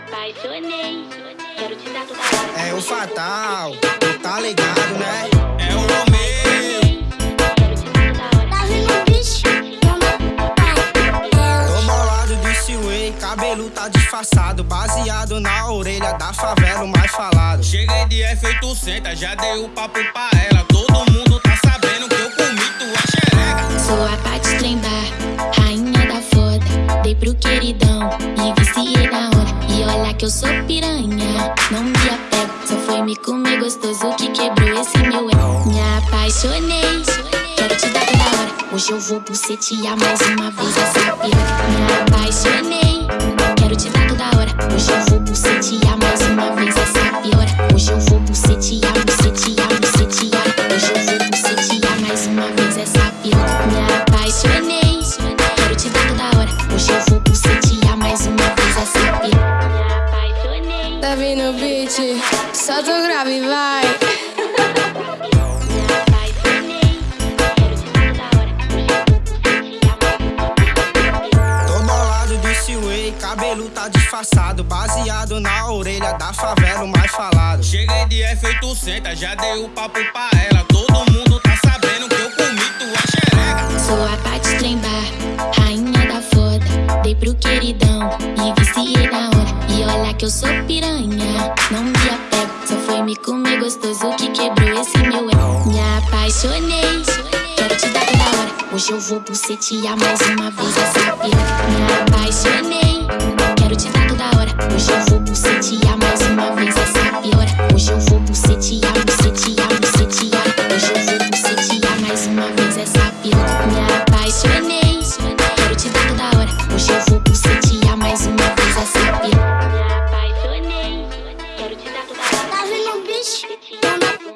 apaixonei. Quero te dar toda hora. É o fatal, tu tá ligado, né? É o Romeu. Tá bicho? Tô bolado de way, cabelo tá disfarçado, baseado na orelha da favela, o mais falado. Cheguei de efeito senta, já dei o papo pra ela. Olha que eu sou piranha, não me apego. Só foi me comer gostoso que quebrou esse meu ego. Me apaixonei, quero te dar toda hora. Hoje eu vou bucetear mais uma vez essa piroca. Me apaixonei, Tá vindo o beat, solta o grave e vai. Cabelo tá disfarçado, baseado na orelha da favela, o mais falado. Cheguei de efeito senta, já dei o papo pra ela. Todo mundo tá sabendo que eu comi tua xereca. Sou a Paty Trembar, rainha da foda. Dei pro queridão e que eu sou piranha. Não me apego, só foi me comer gostoso que quebrou esse meu ego. Me apaixonei, quero te dar toda hora. Hoje eu vou bucetear mais uma vez essa piranha. Me apaixonei, quero te dar toda hora. Hoje eu vou bucetear mais uma vez essa piora Hoje eu vou bucetear, bucetear, bucetear Hoje eu vou bucetear mais uma vez essa piranha. Me apaixonei bitch.